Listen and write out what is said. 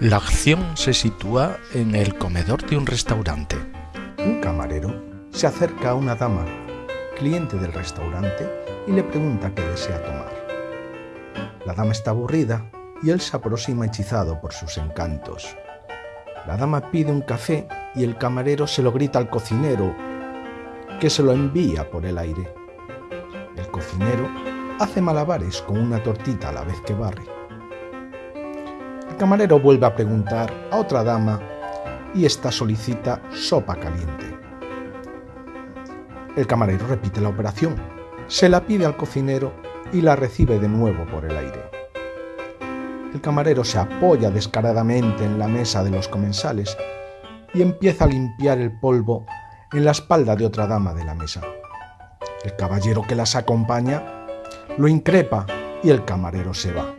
La acción se sitúa en el comedor de un restaurante. Un camarero se acerca a una dama, cliente del restaurante, y le pregunta qué desea tomar. La dama está aburrida y él se aproxima hechizado por sus encantos. La dama pide un café y el camarero se lo grita al cocinero, que se lo envía por el aire. El cocinero hace malabares con una tortita a la vez que barre. Camarero vuelve a preguntar a otra dama y ésta solicita sopa caliente. El camarero repite la operación, se la pide al cocinero y la recibe de nuevo por el aire. El camarero se apoya descaradamente en la mesa de los comensales y empieza a limpiar el polvo en la espalda de otra dama de la mesa. El caballero que las acompaña lo increpa y el camarero se va.